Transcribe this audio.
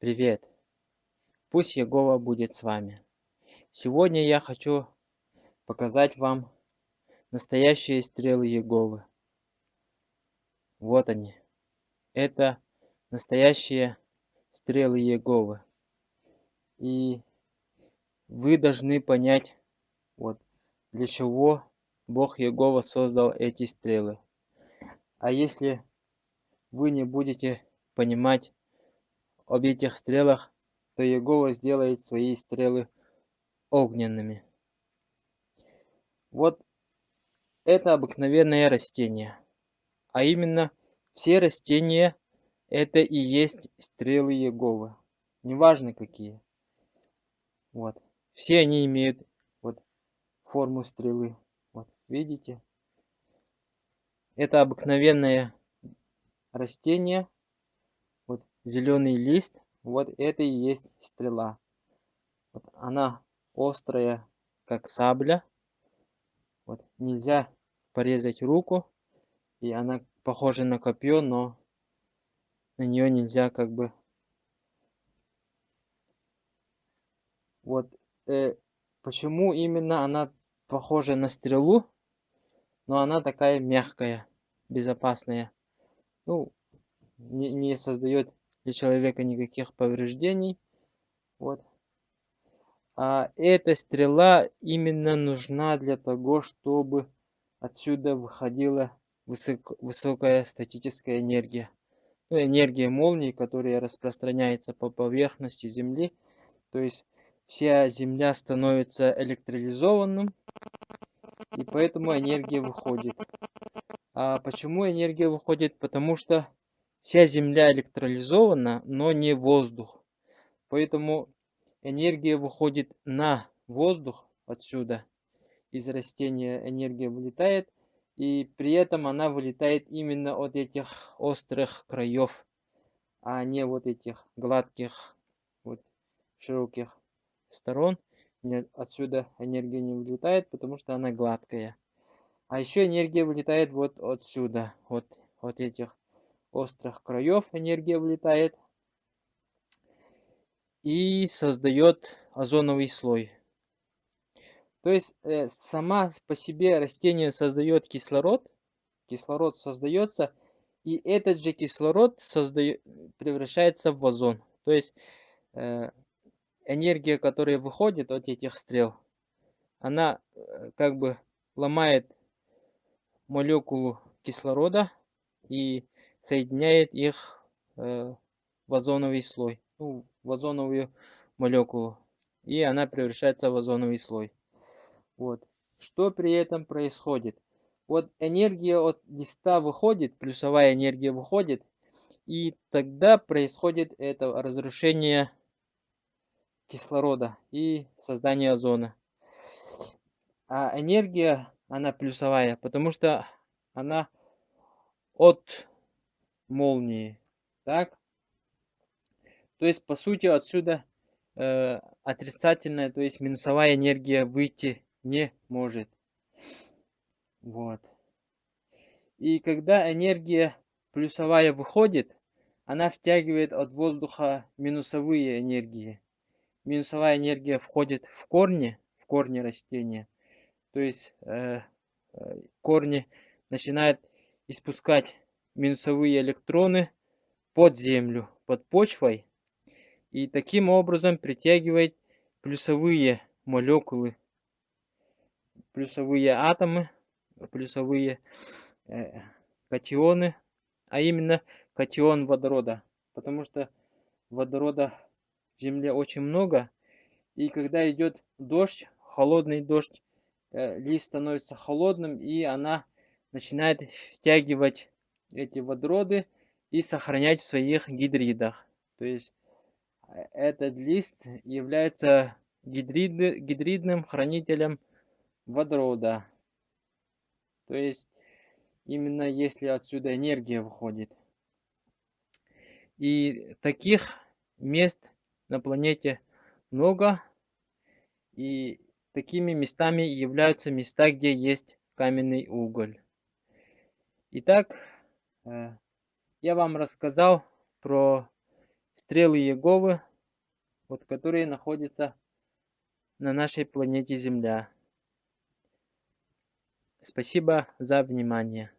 Привет! Пусть Егова будет с вами. Сегодня я хочу показать вам настоящие стрелы Еговы. Вот они. Это настоящие стрелы Еговы. И вы должны понять, вот, для чего Бог Егова создал эти стрелы. А если вы не будете понимать об этих стрелах, то Егова сделает свои стрелы огненными. Вот это обыкновенное растение. А именно, все растения это и есть стрелы Егова. Неважно какие. Вот. Все они имеют вот форму стрелы. Вот, видите? Это обыкновенное растение. Зеленый лист. Вот это и есть стрела. Вот она острая, как сабля. Вот нельзя порезать руку. И она похожа на копье, но на нее нельзя как бы... Вот э, почему именно она похожа на стрелу, но она такая мягкая, безопасная. Ну, не, не создает для человека никаких повреждений. Вот. А эта стрела именно нужна для того, чтобы отсюда выходила высок, высокая статическая энергия. Ну, энергия молнии, которая распространяется по поверхности Земли. То есть вся Земля становится электролизованным, и поэтому энергия выходит. А почему энергия выходит? Потому что вся Земля электролизована, но не воздух. Поэтому энергия выходит на воздух отсюда. Из растения энергия вылетает. И при этом она вылетает именно от этих острых краев, а не вот этих гладких, вот широких сторон. Отсюда энергия не вылетает, потому что она гладкая. А еще энергия вылетает вот отсюда, вот, вот этих острых краев энергия вылетает и создает озоновый слой. То есть э, сама по себе растение создает кислород, кислород создается, и этот же кислород создает, превращается в озон. То есть э, энергия, которая выходит от этих стрел, она э, как бы ломает молекулу кислорода и соединяет их э, в озоновый слой, ну, в озоновую молекулу, и она превращается в озоновый слой. Вот. Что при этом происходит? Вот энергия от листа выходит, плюсовая энергия выходит, и тогда происходит это разрушение кислорода и создание озона. А энергия, она плюсовая, потому что она от молнии. Так? То есть, по сути, отсюда э, отрицательная, то есть минусовая энергия выйти не может. Вот. И когда энергия плюсовая выходит, она втягивает от воздуха минусовые энергии. Минусовая энергия входит в корни, в корни растения. То есть э, э, корни начинают испускать минусовые электроны под землю, под почвой. И таким образом притягивает плюсовые молекулы плюсовые атомы, плюсовые э, катионы, а именно катион водорода. Потому что водорода в Земле очень много. И когда идет дождь, холодный дождь, э, лист становится холодным, и она начинает втягивать эти водороды и сохранять в своих гидридах. То есть э, этот лист является гидрид, гидридным хранителем водорода. То есть именно если отсюда энергия выходит. И таких мест на планете много. И такими местами являются места, где есть каменный уголь. Итак, я вам рассказал про стрелы Еговы, вот, которые находятся на нашей планете Земля. Спасибо за внимание.